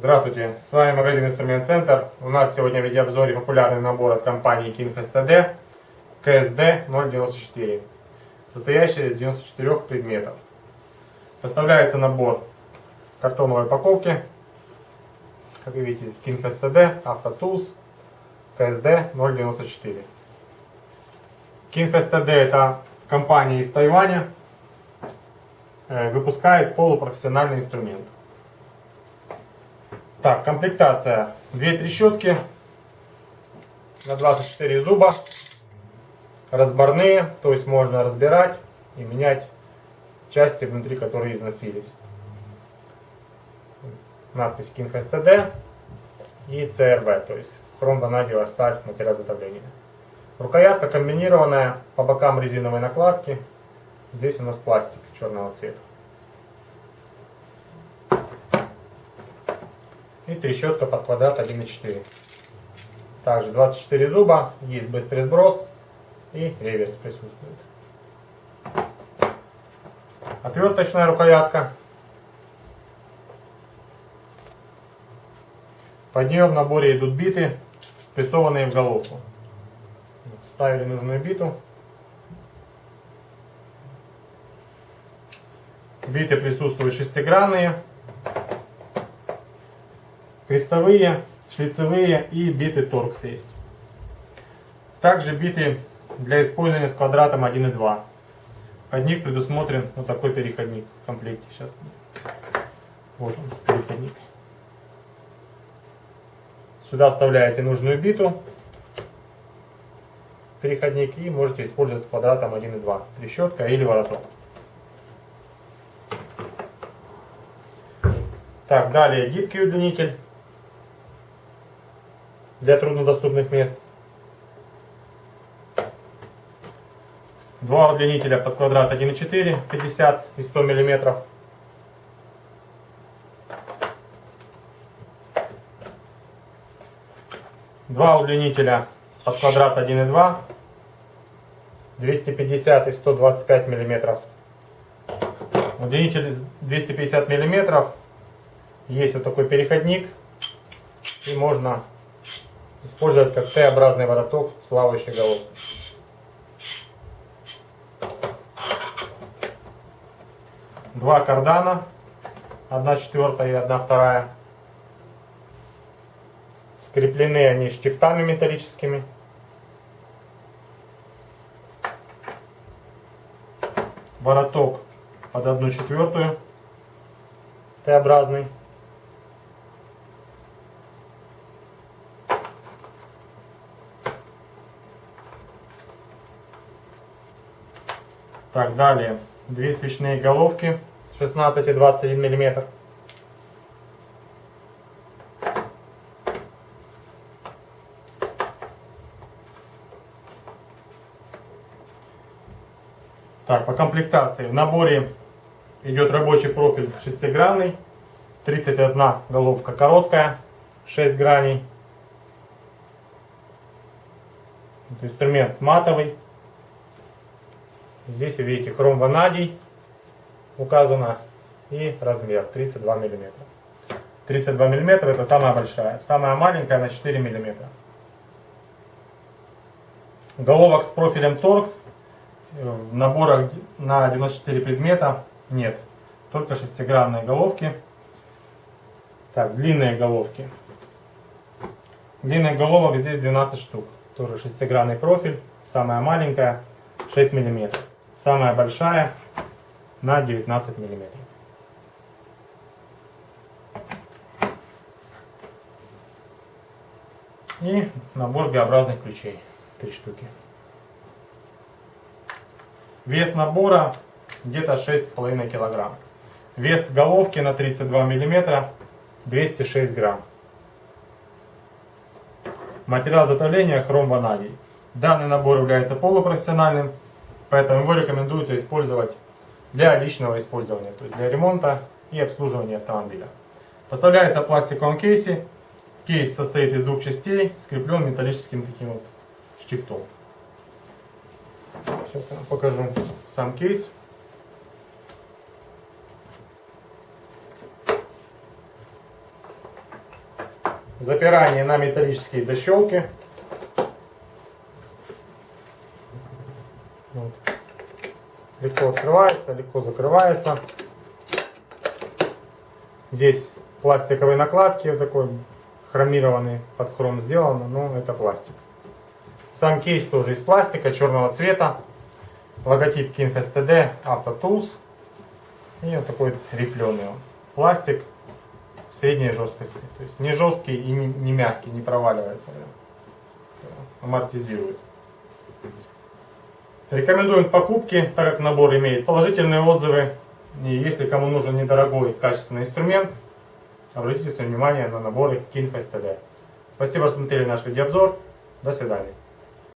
Здравствуйте, с вами магазин Инструмент Центр. У нас сегодня в видеообзоре популярный набор от компании King STD KSD 094, состоящий из 94 предметов. Поставляется набор картоновой упаковки, как вы видите, King STD, AutoTools, KSD 094. King STD это компания из Тайваня, э, выпускает полупрофессиональный инструмент. Так, комплектация. Две трещотки на 24 зуба. Разборные, то есть можно разбирать и менять части внутри, которые износились. Надпись King STD и CRV, то есть хром-ванадиевая сталь, материал изготовления. Рукоятка комбинированная, по бокам резиновой накладки. Здесь у нас пластик черного цвета. И трещотка под квадрат 1,4. Также 24 зуба, есть быстрый сброс и реверс присутствует. Отверточная рукоятка. Под нее в наборе идут биты, спрессованные в головку. Ставили нужную биту. Биты присутствуют шестигранные крестовые, шлицевые и биты торкс есть. Также биты для использования с квадратом 1 и 2. Под них предусмотрен вот такой переходник в комплекте. Сейчас. Вот он, переходник. Сюда вставляете нужную биту, переходник, и можете использовать с квадратом 1 и 2. Трещотка или вороток. Так, далее гибкий удлинитель для труднодоступных мест. Два удлинителя под квадрат 1,4, 50 и 100 миллиметров. Два удлинителя под квадрат 1,2, 250 и 125 миллиметров. Удлинитель 250 миллиметров. Есть вот такой переходник. И можно использовать как Т-образный вороток с плавающей головкой. Два кардана, одна четвертая и одна вторая. Скреплены они штифтами металлическими. Вороток под одну четвертую Т-образный. Так, далее. Две свечные головки 16 и 21 миллиметр. Так, по комплектации. В наборе идет рабочий профиль шестигранный. 31 головка короткая, 6 граней. Инструмент матовый. Здесь вы видите хром ванадий указано и размер 32 мм. 32 мм это самая большая. Самая маленькая на 4 мм. Головок с профилем торкс в наборах на 94 предмета нет. Только шестигранные головки. Так, длинные головки. Длинных головок здесь 12 штук. Тоже шестигранный профиль. Самая маленькая 6 миллиметров. Самая большая на 19 миллиметров. И набор Г-образных ключей. Три штуки. Вес набора где-то 6,5 килограмм. Вес головки на 32 миллиметра 206 грамм. Материал изготовления хром ванадий. Данный набор является полупрофессиональным Поэтому его рекомендуется использовать для личного использования, то есть для ремонта и обслуживания автомобиля. Поставляется в пластиковом кейсе. Кейс состоит из двух частей, скреплен металлическим таким вот штифтом. Сейчас я вам покажу сам кейс. Запирание на металлические защелки. Вот. Легко открывается, легко закрывается. Здесь пластиковые накладки, вот такой хромированный, под хром сделано, но это пластик. Сам кейс тоже из пластика, черного цвета. Логотип King STD Auto Tools. И вот такой рифленый он. Пластик средней жесткости. То есть не жесткий и не, не мягкий, не проваливается. Амортизирует. Рекомендуем к покупке, так как набор имеет положительные отзывы. И если кому нужен недорогой качественный инструмент, обратите свое внимание на наборы King STD. Спасибо, что смотрели наш видеообзор. До свидания.